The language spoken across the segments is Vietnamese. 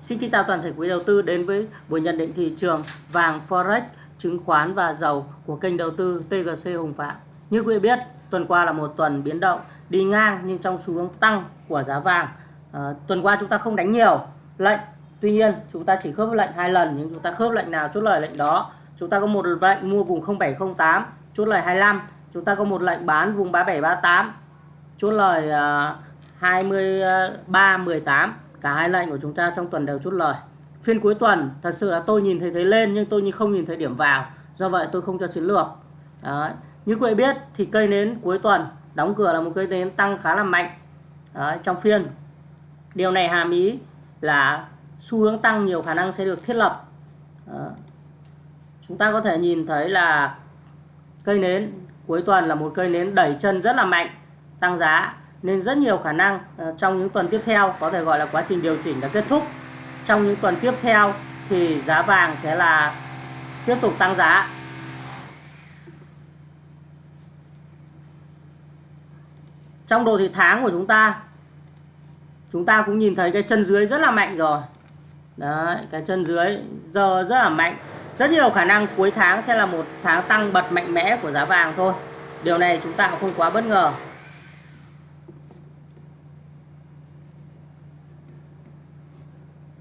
Xin kính chào toàn thể quý đầu tư đến với buổi nhận định thị trường vàng Forex, chứng khoán và dầu của kênh đầu tư TGC Hùng Phạm. Như quý vị biết, tuần qua là một tuần biến động đi ngang nhưng trong xu hướng tăng của giá vàng. À, tuần qua chúng ta không đánh nhiều lệnh, tuy nhiên chúng ta chỉ khớp lệnh hai lần nhưng chúng ta khớp lệnh nào chốt lời lệnh đó. Chúng ta có một lệnh mua vùng 0708, chốt lời 25, chúng ta có một lệnh bán vùng 3738, chốt lời à, uh, 2318 cả hai lệnh của chúng ta trong tuần đều chốt lời. Phiên cuối tuần thật sự là tôi nhìn thấy thấy lên nhưng tôi không nhìn thấy điểm vào. Do vậy tôi không cho chiến lược. Đấy. như quý vị biết thì cây nến cuối tuần đóng cửa là một cây nến tăng khá là mạnh. Đấy, trong phiên. Điều này hàm ý là xu hướng tăng nhiều khả năng sẽ được thiết lập. Đấy. chúng ta có thể nhìn thấy là cây nến cuối tuần là một cây nến đẩy chân rất là mạnh tăng giá nên rất nhiều khả năng ờ, trong những tuần tiếp theo, có thể gọi là quá trình điều chỉnh đã kết thúc. Trong những tuần tiếp theo thì giá vàng sẽ là tiếp tục tăng giá. Trong đồ thị tháng của chúng ta chúng ta cũng nhìn thấy cái chân dưới rất là mạnh rồi. Đấy, cái chân dưới giờ rất là mạnh. Rất nhiều khả năng cuối tháng sẽ là một tháng tăng bật mạnh mẽ của giá vàng thôi. Điều này chúng ta cũng không quá bất ngờ.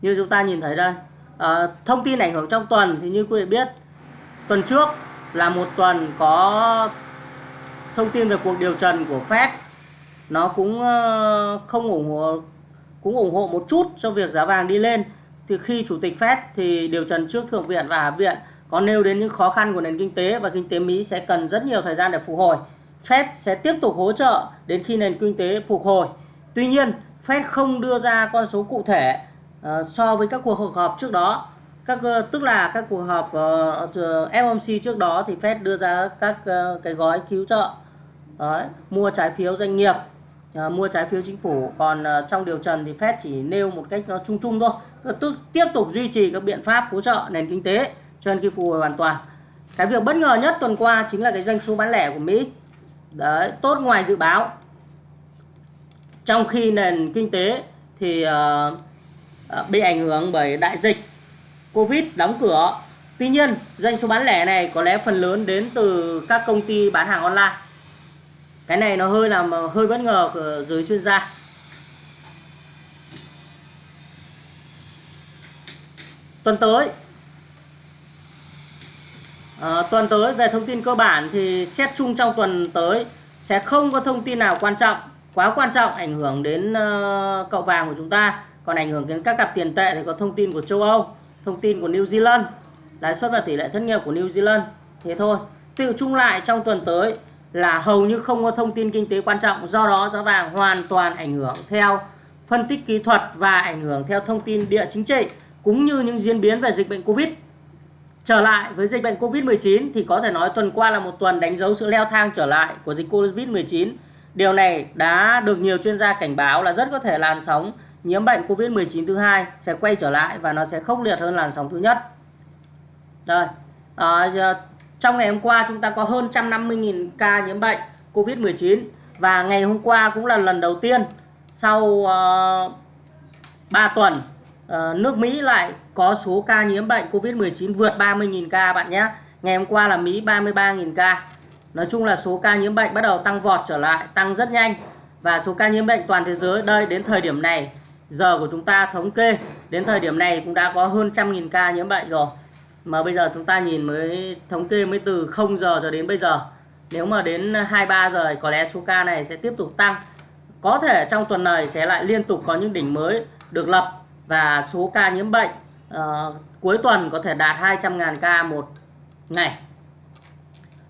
Như chúng ta nhìn thấy đây à, thông tin ảnh hưởng trong tuần thì như quý vị biết tuần trước là một tuần có thông tin về cuộc điều trần của Fed nó cũng ờ, không ủng hộ cũng ủng hộ một chút cho việc giá vàng đi lên thì khi chủ tịch Fed thì điều trần trước thượng viện và hạ viện có nêu đến những khó khăn của nền kinh tế và kinh tế Mỹ sẽ cần rất nhiều thời gian để phục hồi. Fed sẽ tiếp tục hỗ trợ đến khi nền kinh tế phục hồi. Tuy nhiên, Fed không đưa ra con số cụ thể Ờ, so với các cuộc họp trước đó các ờ, tức là các cuộc họp ờ, uh, FOMC trước đó thì Fed đưa ra các uh, cái gói cứu trợ. Đấy, mua trái phiếu doanh nghiệp uh, mua trái phiếu chính phủ. Còn uh, trong điều trần thì Fed chỉ nêu một cách nó chung chung thôi. Tức tiếp tục duy trì các biện pháp hỗ trợ nền kinh tế cho nên khi phục hồi hoàn toàn. Cái việc bất ngờ nhất tuần qua chính là cái doanh số bán lẻ của Mỹ. Đấy tốt ngoài dự báo. Trong khi nền kinh tế thì uh, Ờ, bị ảnh hưởng bởi đại dịch Covid đóng cửa. Tuy nhiên, doanh số bán lẻ này có lẽ phần lớn đến từ các công ty bán hàng online. Cái này nó hơi làm hơi bất ngờ của giới chuyên gia. Tuần tới à, tuần tới về thông tin cơ bản thì xét chung trong tuần tới sẽ không có thông tin nào quan trọng quá quan trọng ảnh hưởng đến uh, cậu vàng của chúng ta còn ảnh hưởng đến các cặp tiền tệ thì có thông tin của châu Âu, thông tin của New Zealand. Lãi suất và tỷ lệ thất nghiệp của New Zealand, thế thôi. Tự chung lại trong tuần tới là hầu như không có thông tin kinh tế quan trọng, do đó giá vàng hoàn toàn ảnh hưởng theo phân tích kỹ thuật và ảnh hưởng theo thông tin địa chính trị, cũng như những diễn biến về dịch bệnh Covid. Trở lại với dịch bệnh Covid-19 thì có thể nói tuần qua là một tuần đánh dấu sự leo thang trở lại của dịch Covid-19 điều này đã được nhiều chuyên gia cảnh báo là rất có thể làn sóng nhiễm bệnh Covid-19 thứ hai sẽ quay trở lại và nó sẽ khốc liệt hơn làn sóng thứ nhất. Rồi, à, trong ngày hôm qua chúng ta có hơn 150.000 ca nhiễm bệnh Covid-19 và ngày hôm qua cũng là lần đầu tiên sau ờ, uh, 3 tuần uh, nước Mỹ lại có số ca nhiễm bệnh Covid-19 vượt 30.000 ca bạn nhé. Ngày hôm qua là Mỹ 33.000 ca. Nói chung là số ca nhiễm bệnh bắt đầu tăng vọt trở lại, tăng rất nhanh. Và số ca nhiễm bệnh toàn thế giới đây đến thời điểm này giờ của chúng ta thống kê đến thời điểm này cũng đã có hơn trăm nghìn ca nhiễm bệnh rồi. Mà bây giờ chúng ta nhìn mới thống kê mới từ 0 giờ cho đến bây giờ. Nếu mà đến 23 giờ có lẽ số ca này sẽ tiếp tục tăng. Có thể trong tuần này sẽ lại liên tục có những đỉnh mới được lập và số ca nhiễm bệnh uh, cuối tuần có thể đạt 200.000 ca một ngày.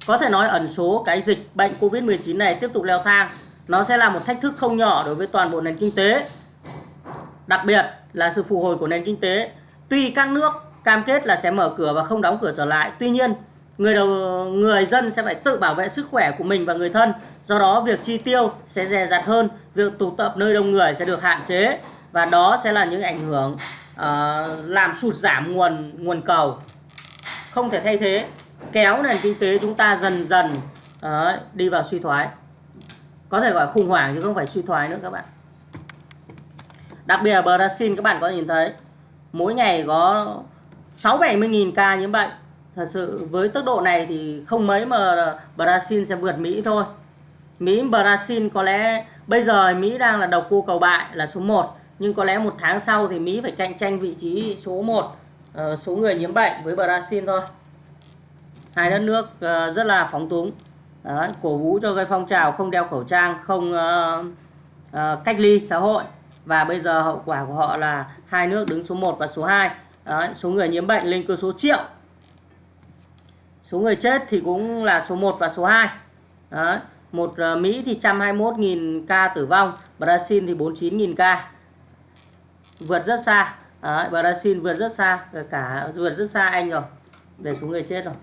Có thể nói ẩn số cái dịch bệnh Covid-19 này tiếp tục leo thang. Nó sẽ là một thách thức không nhỏ đối với toàn bộ nền kinh tế. Đặc biệt là sự phục hồi của nền kinh tế. Tuy các nước cam kết là sẽ mở cửa và không đóng cửa trở lại, tuy nhiên người đầu người dân sẽ phải tự bảo vệ sức khỏe của mình và người thân. Do đó việc chi tiêu sẽ dè dặt hơn, việc tụ tập nơi đông người sẽ được hạn chế và đó sẽ là những ảnh hưởng uh, làm sụt giảm nguồn nguồn cầu. Không thể thay thế kéo nền kinh tế chúng ta dần dần uh, đi vào suy thoái. Có thể gọi khủng hoảng chứ không phải suy thoái nữa các bạn đặc biệt là Brazil các bạn có nhìn thấy mỗi ngày có 6 70 nghìn ca nhiễm bệnh. Thật sự với tốc độ này thì không mấy mà Brazil sẽ vượt Mỹ thôi. Mỹ Brazil có lẽ bây giờ Mỹ đang là đầu cu cầu bại là số 1 nhưng có lẽ một tháng sau thì Mỹ phải cạnh tranh vị trí số 1 uh, ờ, số người nhiễm bệnh với Brazil thôi. Hai đất nước uh, rất là phóng túng. Đấy, cổ vũ cho cái phong trào không đeo khẩu trang không uh, uh, cách ly xã hội và bây giờ hậu quả của họ là hai nước đứng số 1 và số 2 Đấy, số người nhiễm bệnh lên cơ số triệu. Số người chết thì cũng là số 1 và số 2 Đấy, một ờ, Mỹ thì 121.000 ca tử vong Brazil thì 49.000 ca. Vượt rất xa. Đấy, Brazil vượt rất xa ờ, cả vượt rất xa Anh rồi về số người chết rồi.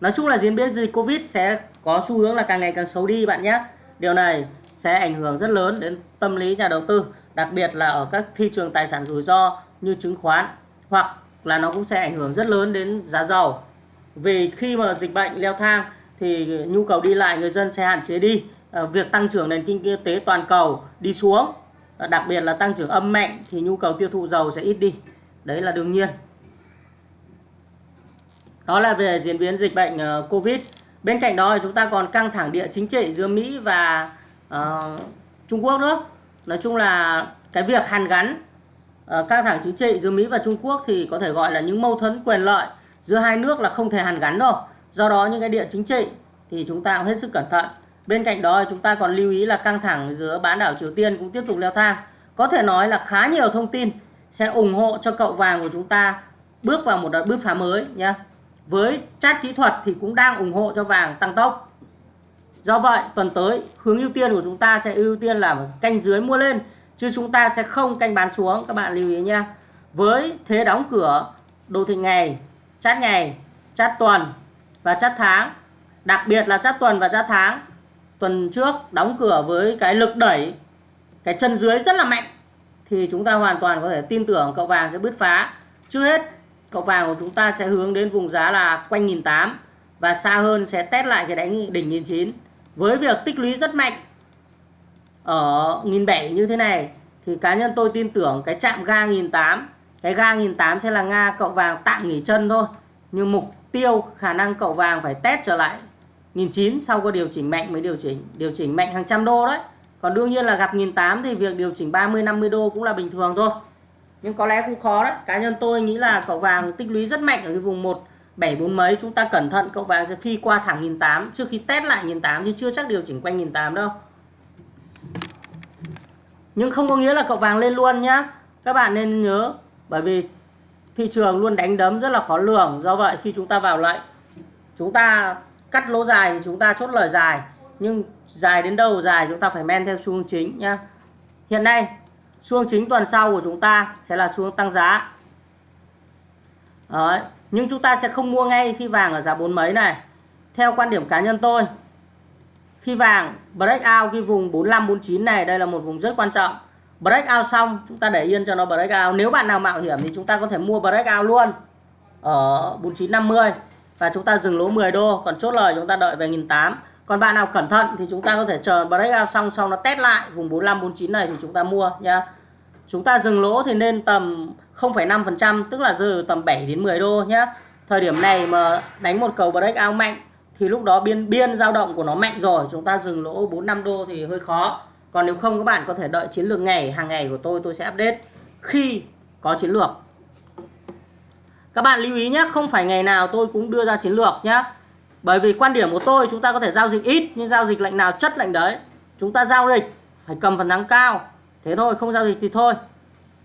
Nói chung là diễn biến dịch Covid sẽ có xu hướng là càng ngày càng xấu đi bạn nhé. Điều này sẽ ảnh hưởng rất lớn đến tâm lý nhà đầu tư đặc biệt là ở các thị trường tài sản rủi ro như chứng khoán hoặc là nó cũng sẽ ảnh hưởng rất lớn đến giá dầu. Vì khi mà dịch bệnh leo thang thì nhu cầu đi lại người dân sẽ hạn chế đi à, việc tăng trưởng nền kinh tế toàn cầu đi xuống. À, đặc biệt là tăng trưởng âm mạnh thì nhu cầu tiêu thụ dầu sẽ ít đi. Đấy là đương nhiên. Đó là về diễn biến dịch bệnh uh, Covid. Bên cạnh đó thì chúng ta còn căng thẳng địa chính trị giữa Mỹ và uh, Trung Quốc nữa nói chung là cái việc hàn gắn uh, căng thẳng chính trị giữa Mỹ và Trung Quốc thì có thể gọi là những mâu thuẫn quyền lợi giữa hai nước là không thể hàn gắn đâu. Do đó những cái địa chính trị thì chúng ta cũng hết sức cẩn thận. Bên cạnh đó chúng ta còn lưu ý là căng thẳng giữa bán đảo Triều Tiên cũng tiếp tục leo thang. Có thể nói là khá nhiều thông tin sẽ ủng hộ cho cậu vàng của chúng ta bước vào một đợt bứt phá mới nhé với chat kỹ thuật thì cũng đang ủng hộ cho vàng tăng tốc do vậy, tuần tới, hướng ưu tiên của chúng ta sẽ ưu tiên là canh dưới mua lên, chứ chúng ta sẽ không canh bán xuống, các bạn lưu ý nha với thế đóng cửa đồ thị ngày, chát ngày, chát tuần và chát tháng, đặc biệt là chát tuần và chát tháng, tuần trước đóng cửa với cái lực đẩy, cái chân dưới rất là mạnh, thì chúng ta hoàn toàn có thể tin tưởng cậu vàng sẽ bứt phá. Trước hết, cậu vàng của chúng ta sẽ hướng đến vùng giá là quanh 1008 và xa hơn sẽ test lại cái đánh đỉnh 1009 với việc tích lũy rất mạnh ở 1007 như thế này, thì cá nhân tôi tin tưởng cái chạm ga 1008 cái ga 1008 sẽ là nga, cậu vàng tạm nghỉ chân thôi. Nhưng mục tiêu, khả năng cậu vàng phải test trở lại 1009 sau có điều chỉnh mạnh mới điều chỉnh điều chỉnh mạnh hàng trăm đô đấy. Còn đương nhiên là gặp 1008 thì việc điều chỉnh 30 50 đô cũng là bình thường thôi. Nhưng có lẽ cũng khó đấy. Cá nhân tôi nghĩ là cậu vàng tích lũy rất mạnh ở cái vùng 1 7 4 mấy, chúng ta cẩn thận, cậu vàng sẽ phi qua thẳng 1008 trước khi test lại 1008 chứ chưa chắc điều chỉnh quanh 1008 đâu. Nhưng không có nghĩa là cậu vàng lên luôn nhá. Các bạn nên nhớ, bởi vì thị trường luôn đánh đấm rất là khó lường. Do vậy, khi chúng ta vào lệnh, chúng ta cắt lỗ dài thì chúng ta chốt lời dài. Nhưng dài đến đâu dài chúng ta phải men theo xu hướng chính nhá. Hiện nay, xu hướng chính tuần sau của chúng ta sẽ là xu hướng tăng giá. Đấy nhưng chúng ta sẽ không mua ngay khi vàng ở giá bốn mấy này. Theo quan điểm cá nhân tôi, khi vàng break out cái vùng 45 49 này, đây là một vùng rất quan trọng. Break out xong, chúng ta để yên cho nó break out. Nếu bạn nào mạo hiểm thì chúng ta có thể mua break out luôn ở 4950 và chúng ta dừng lỗ 10 đô. Còn chốt lời chúng ta đợi về 1008 còn bạn nào cẩn thận thì chúng ta có thể chờ break out xong, sau nó test lại vùng 45 49 này thì chúng ta mua nha chúng ta dừng lỗ thì nên tầm 0,5% tức là rơi tầm 7 đến 10 đô nhé thời điểm này mà đánh một cầu break out mạnh thì lúc đó biên biên dao động của nó mạnh rồi. Chúng ta dừng lỗ 4 5 đô thì hơi khó. Còn nếu không các bạn có thể đợi chiến lược ngày hàng ngày của tôi tôi sẽ update khi có chiến lược. Các bạn lưu ý nhé không phải ngày nào tôi cũng đưa ra chiến lược nhé bởi vì quan điểm của tôi chúng ta có thể giao dịch ít nhưng giao dịch lệnh nào chất lệnh đấy. Chúng ta giao dịch phải cầm phần thắng cao thế thôi, không giao dịch thì thôi.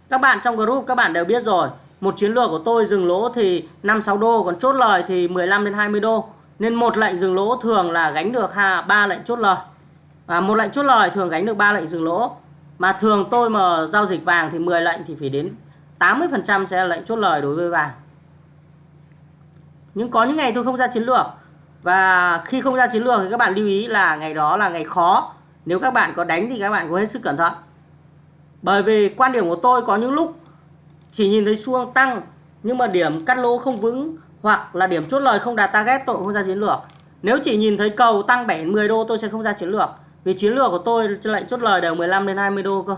Các bạn trong group, các bạn đều biết rồi. Một chiến lược của tôi dừng lỗ thì 5 6 đô, còn chốt lời thì 15 đến 20 đô. Nên một lệnh dừng lỗ thường là gánh được ba lệnh chốt lời. Và một lệnh chốt lời thường gánh được ba lệnh dừng lỗ. Mà thường tôi mà giao dịch vàng thì 10 lệnh thì phải đến 80% sẽ là lệnh chốt lời đối với vàng. Nhưng có những ngày tôi không ra chiến lược. Và khi không ra chiến lược thì các bạn lưu ý là ngày đó là ngày khó. Nếu các bạn có đánh thì các bạn có hết sức cẩn thận bởi vì quan điểm của tôi có những lúc chỉ nhìn thấy xuông tăng, nhưng mà điểm cắt lỗ không vững, hoặc là điểm chốt lời không đạt target, tôi không ra chiến lược. Nếu chỉ nhìn thấy cầu tăng 7 10 đô, tôi sẽ không ra chiến lược. Vì chiến lược của tôi lệnh chốt lời đều 15 đến 20 đô cơ.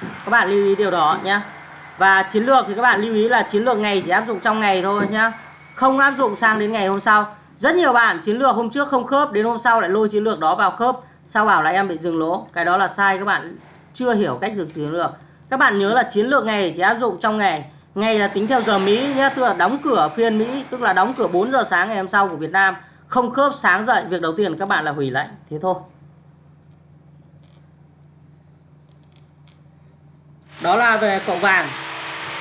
Các bạn lưu ý điều đó nhé và chiến lược thì các bạn lưu ý là chiến lược ngày chỉ áp dụng trong ngày thôi nhé không áp dụng sang đến ngày hôm sau. Rất nhiều bạn chiến lược hôm trước không khớp, đến hôm sau lại lôi chiến lược đó vào khớp sao bảo là em bị dừng lỗ? Cái đó là sai các bạn chưa hiểu cách dừng chiến lược các bạn nhớ là chiến lược ngày chỉ áp dụng trong ngày ngày là tính theo giờ Mỹ nhé tức là đóng cửa phiên Mỹ tức là đóng cửa 4 giờ sáng ngày hôm sau của Việt Nam. Không khớp sáng dậy việc đầu tiên các bạn là hủy lệnh. Thế thôi. Đó là về cậu vàng.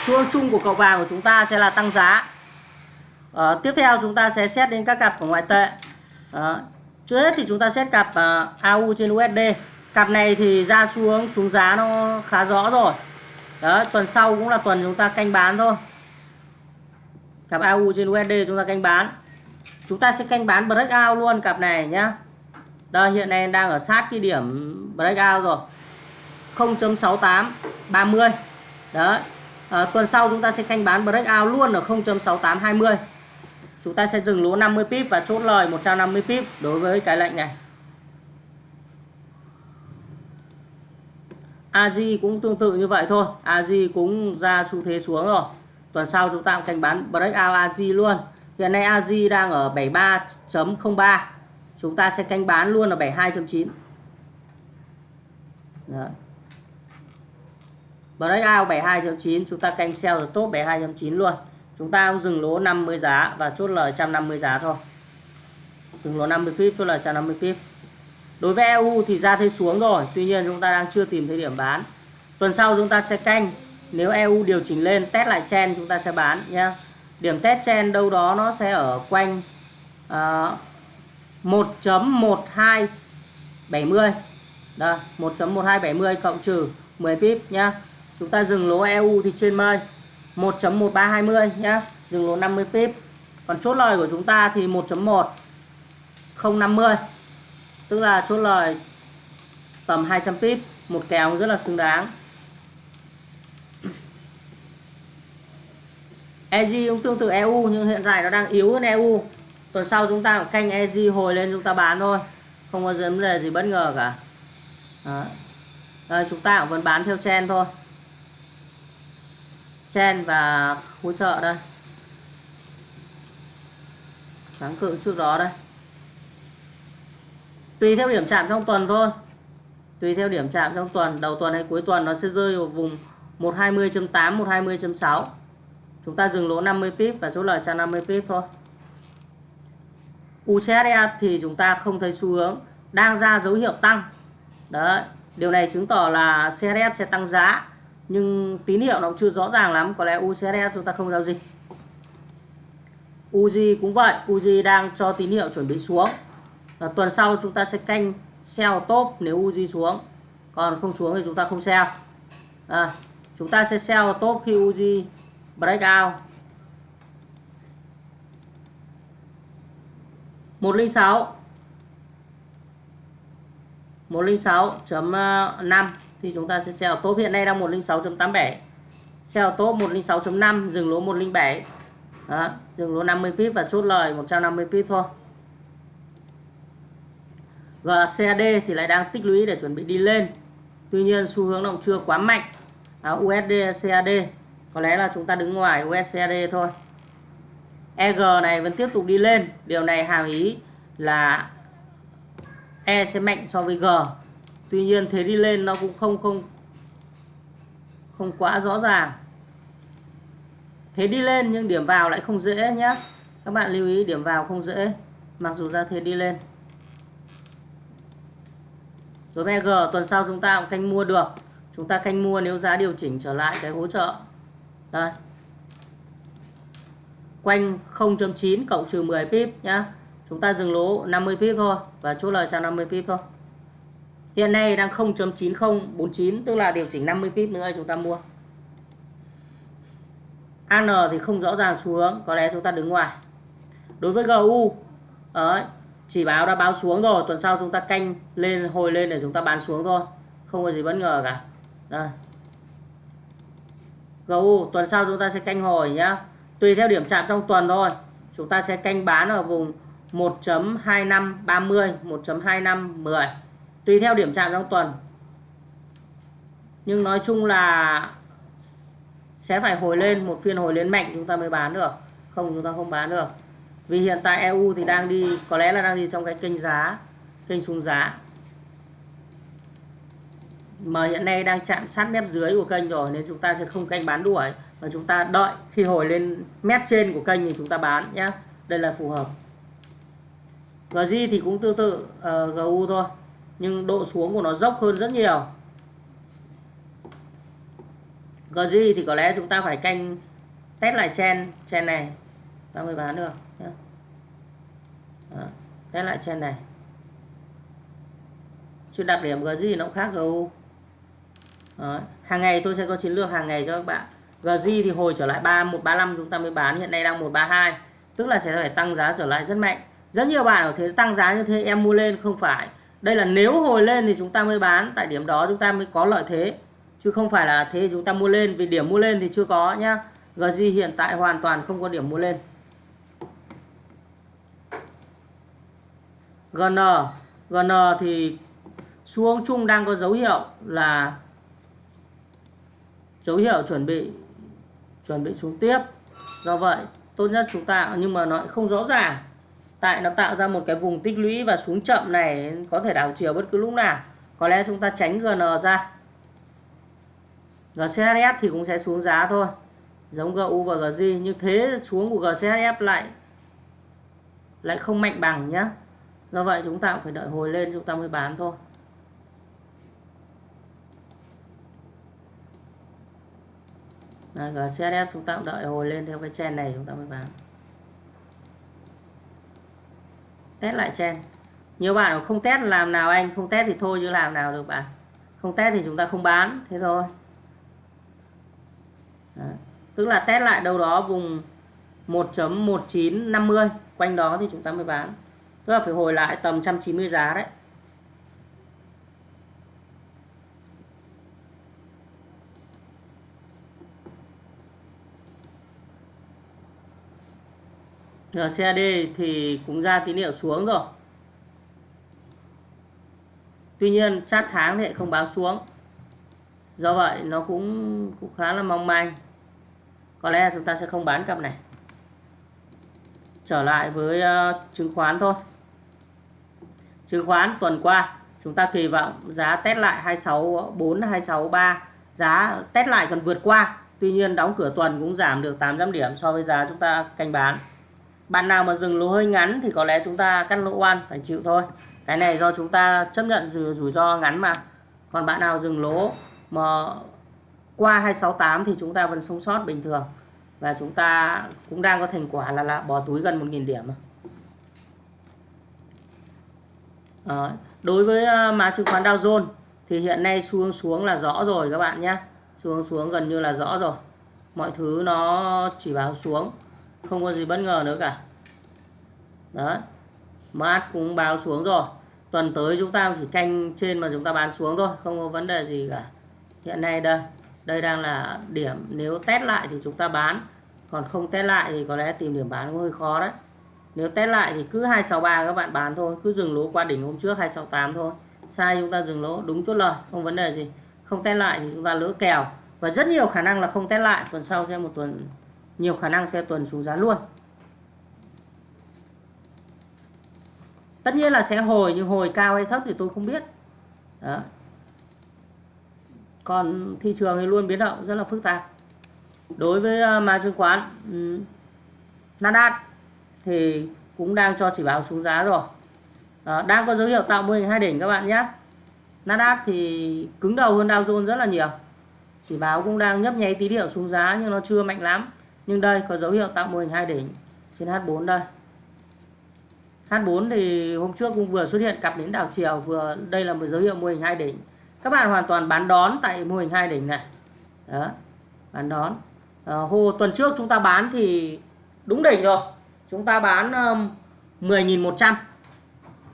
Xu hướng chung của cậu vàng của chúng ta sẽ là tăng giá. À, tiếp theo chúng ta sẽ xét đến các cặp của ngoại tệ. À, trước hết thì chúng ta xét cặp ờ, uh, AU trên USD cặp này thì ra xuống xuống giá nó khá rõ rồi. Đó tuần sau cũng là tuần chúng ta canh bán thôi. Cặp AU trên USD chúng ta canh bán. Chúng ta sẽ canh bán breakout luôn cặp này nhá. Đây hiện nay đang ở sát cái điểm breakout rồi. 0.68 30 đó à, tuần sau chúng ta sẽ canh bán breakout luôn ở 0.68 20 chúng ta sẽ dừng lỗ 50 pip và chốt lời 150 pip đối với cái lệnh này. AJ cũng tương tự như vậy thôi. AJ cũng ra xu thế xuống rồi. Tuần sau chúng ta cũng canh bán breakout AJ luôn. Hiện nay AJ đang ở 73.03 chúng ta sẽ canh bán luôn ở 72.9 Breakout 72.9 chúng ta canh sell rồi top 72.9 luôn chúng ta cũng dừng lỗ 50 giá và chốt lời 150 giá thôi. Dừng lỗ 50 pip chốt lời 150 pip. Đối với EU thì ra thế xuống rồi tuy nhiên chúng ta đang chưa tìm thấy điểm bán. Tuần sau chúng ta sẽ canh. Nếu EU điều chỉnh lên test lại chen chúng ta sẽ bán nhé điểm test chen đâu đó nó sẽ ở quanh à, uh, 1.1270 đây 1.1270 cộng trừ 10 pip nhá. Chúng ta dừng lỗ EU thì trên mây. 1.1320 nhá. Dừng lỗ 50 pip. Còn chốt lời của chúng ta thì 1.1 050 tức là chốt lời tầm 200 pip. Một kèo rất là xứng đáng. EG cũng tương tự EU nhưng hiện tại nó đang yếu hơn EU tuần sau chúng ta canh EG hồi lên chúng ta bán thôi. Không có vấn đề gì bất ngờ cả. Đó. Đây, chúng ta cũng vẫn bán theo chen thôi chen và hỗ trợ đây. Kháng cự trước đó đây. Tùy theo điểm chạm trong tuần thôi. Tùy theo điểm chạm trong tuần. Đầu tuần hay cuối tuần nó sẽ rơi vào vùng 120.8 120.6 chúng ta dừng lỗ 50 pip và số lời cho 50 pip thôi. UCSF thì chúng ta không thấy xu hướng. Đang ra dấu hiệu tăng. Đấy, điều này chứng tỏ là CSF sẽ tăng giá nhưng tín hiệu nó cũng chưa rõ ràng lắm có lẽ UCSF chúng ta không giao dịch. Uzi cũng vậy Uzi đang cho tín hiệu chuẩn bị xuống. À, tuần sau chúng ta sẽ canh sell top nếu Uzi xuống. Còn không xuống thì chúng ta không sell. À, chúng ta sẽ sell top khi Uzi breakout 106 106.5 thì chúng ta sẽ sell top. Hiện nay đang 106.87 sell top 106.5 dừng lỗ 107 đó, dừng lỗ 50 pip và chốt lời 150 pip thôi. GCAD thì lại đang tích lũy để chuẩn bị đi lên. Tuy nhiên xu hướng nó chưa quá mạnh. À, USD CAD có lẽ là chúng ta đứng ngoài USCAD thôi. EG này vẫn tiếp tục đi lên. Điều này hàm ý là E sẽ mạnh so với G tuy nhiên thế đi lên nó cũng không không không quá rõ ràng. Thế đi lên nhưng điểm vào lại không dễ nhé các bạn lưu ý điểm vào không dễ, mặc dù ra thế đi lên. Đối với G, tuần sau chúng ta cũng canh mua được. Chúng ta canh mua nếu giá điều chỉnh trở lại cái hỗ trợ. Đây. Quanh 0.9 cộng trừ 10 pip nhá. Chúng ta dừng lỗ 50 pip thôi và chốt lời cho 50 pip thôi hiện nay đang 0.9049 tức là điều chỉnh 50 pip nữa chúng ta mua. AN thì không rõ ràng xu hướng có lẽ chúng ta đứng ngoài. Đối với GU đấy, chỉ báo đã báo xuống rồi tuần sau chúng ta canh lên hồi lên để chúng ta bán xuống thôi không có gì bất ngờ cả. Đây. GU tuần sau chúng ta sẽ canh hồi nhá. Tùy theo điểm chạm trong tuần thôi chúng ta sẽ canh bán ở vùng 1.2530 1.2510 tùy theo điểm chạm trong tuần. Nhưng nói chung là sẽ phải hồi lên một phiên hồi lên mạnh chúng ta mới bán được. Không chúng ta không bán được. Vì hiện tại EU thì đang đi có lẽ là đang đi trong cái kênh giá kênh xuống giá. Mà hiện nay đang chạm sát mép dưới của kênh rồi nên chúng ta sẽ không canh bán đuổi. Mà chúng ta đợi khi hồi lên mép trên của kênh thì chúng ta bán nhé đây là phù hợp. GJ thì cũng tương tự ờ, uh, GU thôi nhưng độ xuống của nó dốc hơn rất nhiều. GJ thì có lẽ chúng ta phải canh test lại chen chen này. Ta mới bán được nhé. Đó, test lại chen này. Chứ đặc điểm GJ nó cũng khác GU Đó. hàng ngày tôi sẽ có chiến lược hàng ngày cho các bạn. GJ thì hồi trở lại 3135 chúng ta mới bán hiện nay đang 132 tức là sẽ phải tăng giá trở lại rất mạnh. Rất nhiều bạn ở thế tăng giá như thế em mua lên không phải đây là nếu hồi lên thì chúng ta mới bán, tại điểm đó chúng ta mới có lợi thế. Chứ không phải là thế chúng ta mua lên, vì điểm mua lên thì chưa có nhá. GG hiện tại hoàn toàn không có điểm mua lên. GN GN thì xuống chung đang có dấu hiệu là dấu hiệu chuẩn bị chuẩn bị xuống tiếp. Do vậy, tốt nhất chúng ta, nhưng mà nó không rõ ràng tại nó tạo ra một cái vùng tích lũy và xuống chậm này có thể đảo chiều bất cứ lúc nào. Có lẽ chúng ta tránh GN ra. GCHF thì cũng sẽ xuống giá thôi. Giống GU và GJ nhưng thế xuống của GCHF lại lại không mạnh bằng nhé do vậy chúng ta cũng phải đợi hồi lên chúng ta mới bán thôi. Đấy, GCHF chúng ta cũng đợi hồi lên theo cái chen này chúng ta mới bán. Test lại trên nhiều bạn không test, làm nào anh? Không test thì thôi chứ làm nào được bạn. Không test thì chúng ta không bán, thế thôi. Đấy. tức là test lại đâu đó vùng 1.1950 quanh đó thì chúng ta mới bán. Tức là phải hồi lại tầm 190 giá đấy. RCAD thì cũng ra tín hiệu xuống rồi. Tuy nhiên chát tháng thì không báo xuống. Do vậy nó cũng, cũng khá là mong manh. Có lẽ chúng ta sẽ không bán cặp này. Trở lại với uh, chứng khoán thôi. Chứng khoán tuần qua chúng ta kỳ vọng giá test lại 264 263 giá test lại còn vượt qua. Tuy nhiên đóng cửa tuần cũng giảm được 800 điểm so với giá chúng ta canh bán bạn nào mà dừng lỗ hơi ngắn thì có lẽ chúng ta cắt lỗ oan phải chịu thôi. Cái này do chúng ta chấp nhận rủi, rủi ro ngắn mà. Còn bạn nào dừng lỗ mà qua 268 thì chúng ta vẫn sống sót bình thường. Và chúng ta cũng đang có thành quả là, là bỏ túi gần 1.000 điểm à, đối với ờ, mã chứng khoán Dow Jones thì hiện nay xuống xuống là rõ rồi các bạn nhé. Xuống xuống gần như là rõ rồi. Mọi thứ nó chỉ báo xuống không có gì bất ngờ nữa cả. Đấy. Mát cũng báo xuống rồi. Tuần tới chúng ta chỉ canh trên mà chúng ta bán xuống thôi, không có vấn đề gì cả. Hiện nay đây đây đang là điểm, nếu test lại thì chúng ta bán. Còn không test lại thì có lẽ tìm điểm bán cũng hơi khó đấy. Nếu test lại thì cứ 263 các bạn bán thôi, cứ dừng lỗ qua đỉnh hôm trước 268 thôi. Sai chúng ta dừng lỗ, đúng chốt lời, không vấn đề gì. Không test lại thì chúng ta lỡ kèo. Và rất nhiều khả năng là không test lại, tuần sau sẽ một tuần nhiều khả năng sẽ tuần xuống giá luôn. Tất nhiên là sẽ hồi nhưng hồi cao hay thấp thì tôi không biết. Đó. Còn thị trường thì luôn biến động rất là phức tạp. Đối với uh, mã chứng khoán um, Nasdaq thì cũng đang cho chỉ báo xuống giá rồi. Đó, đang có dấu hiệu tạo mô hình hai đỉnh các bạn nhé. Nasdaq thì cứng đầu hơn Dow Jones rất là nhiều. Chỉ báo cũng đang nhấp nháy tí điệu xuống giá nhưng nó chưa mạnh lắm nhưng đây có dấu hiệu tạo mô hình hai đỉnh trên H4 đây. H4 thì hôm trước cũng vừa xuất hiện cặp đến đảo chiều vừa đây là một dấu hiệu mô hình hai đỉnh các bạn hoàn toàn bán đón tại mô hình hai đỉnh này. Đó bán đón. Ờ, à, hồ tuần trước chúng ta bán thì đúng đỉnh rồi. Chúng ta bán um, 10.100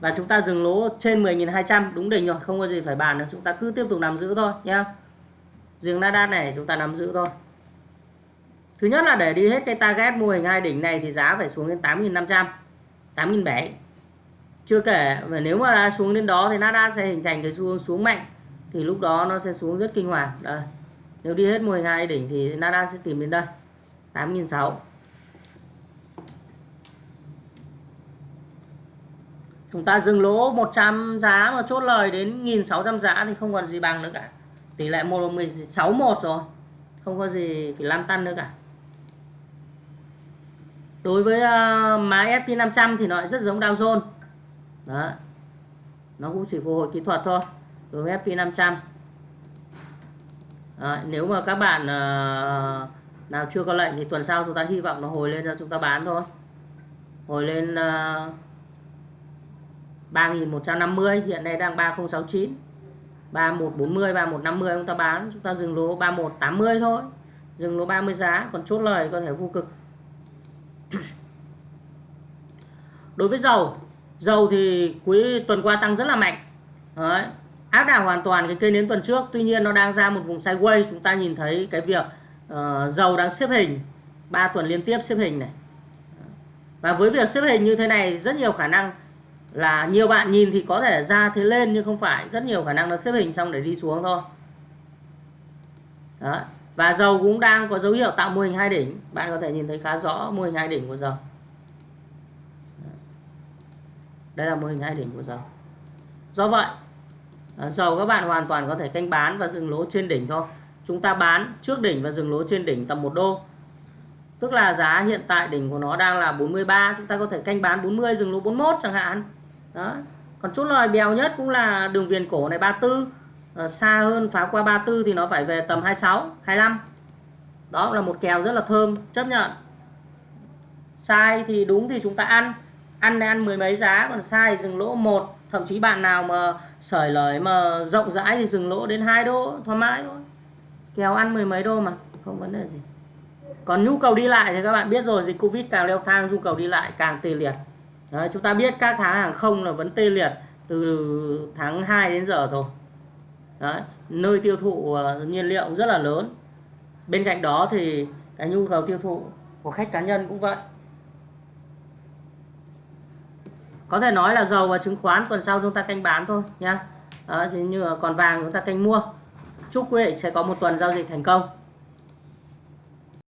và chúng ta dừng lỗ trên 10.200 đúng đỉnh rồi không có gì phải bàn nữa. Chúng ta cứ tiếp tục nắm giữ thôi nhá. Riêng Nasdaq này chúng ta nắm giữ thôi. Thứ nhất là để đi hết cái target mô hình hai đỉnh này thì giá phải xuống đến 8.500 8.700 chưa kể, mà nếu mà đã xuống đến đó thì Nasdaq sẽ hình thành cái xu hướng xuống mạnh, thì lúc đó nó sẽ xuống rất kinh hoàng. Đây, nếu đi hết mô hình hai đỉnh thì Nasdaq sẽ tìm đến đây 8.600 chúng ta dừng lỗ 100 giá mà chốt lời đến 1.600 giá thì không còn gì bằng nữa cả. Tỷ lệ 16 1 rồi, không có gì phải lăn tăn nữa cả đối với uh, má SP500 thì nó rất giống Dow Jones. Đó. Nó cũng chỉ phục hồi kỹ thuật thôi đối với SP500 à, nếu mà các bạn uh, nào chưa có lệnh thì tuần sau chúng ta hy vọng nó hồi lên cho chúng ta bán thôi. Hồi lên à, uh, 3150 hiện nay đang 3069 3140 3150 chúng ta bán chúng ta dừng lỗ 3180 thôi. Dừng lỗ 30 giá còn chốt lời có thể vô cực. Đối với dầu dầu thì cuối tuần qua tăng rất là mạnh. Đấy. áp đảo hoàn toàn cái cây nến tuần trước. Tuy nhiên nó đang ra một vùng sideways. Chúng ta nhìn thấy cái việc uh, dầu đang xếp hình. 3 tuần liên tiếp xếp hình này. Và với việc xếp hình như thế này rất nhiều khả năng là nhiều bạn nhìn thì có thể ra thế lên nhưng không phải. Rất nhiều khả năng nó xếp hình xong để đi xuống thôi. Đó. và dầu cũng đang có dấu hiệu tạo mô hình hai đỉnh. Bạn có thể nhìn thấy khá rõ mô hình hai đỉnh của dầu. Đây là mô hình hai đỉnh của dầu do vậy à, dầu các bạn hoàn toàn có thể canh bán và dừng lỗ trên đỉnh thôi. Chúng ta bán trước đỉnh và dừng lỗ trên đỉnh tầm 1 đô. Tức là giá hiện tại đỉnh của nó đang là 43 chúng ta có thể canh bán 40 dừng lỗ 41 chẳng hạn. Đó. Còn chốt lời bèo nhất cũng là đường viền cổ này 34 à, ờ, xa hơn phá qua 34 thì nó phải về tầm 26 25 đó là một kèo rất là thơm chấp nhận. Sai thì đúng thì chúng ta ăn ăn ăn mười mấy giá còn sai dừng lỗ một. Thậm chí bạn nào mà sởi lời mà rộng rãi thì dừng lỗ đến hai đô thoải mái thôi. Kéo ăn mười mấy đô mà không vấn đề gì. Còn nhu cầu đi lại thì các bạn biết rồi dịch covid càng leo thang nhu cầu đi lại càng tê liệt. Đấy, chúng ta biết các hãng hàng không là vẫn tê liệt từ tháng 2 đến giờ rồi. Đấy, nơi tiêu thụ ờ, nhiên liệu rất là lớn. Bên cạnh đó thì cái nhu cầu tiêu thụ của khách cá nhân cũng vậy. Có thể nói là dầu và chứng khoán tuần sau chúng ta canh bán thôi nha Đó, như còn vàng chúng ta canh mua. Chúc quý vị sẽ có một tuần giao dịch thành công.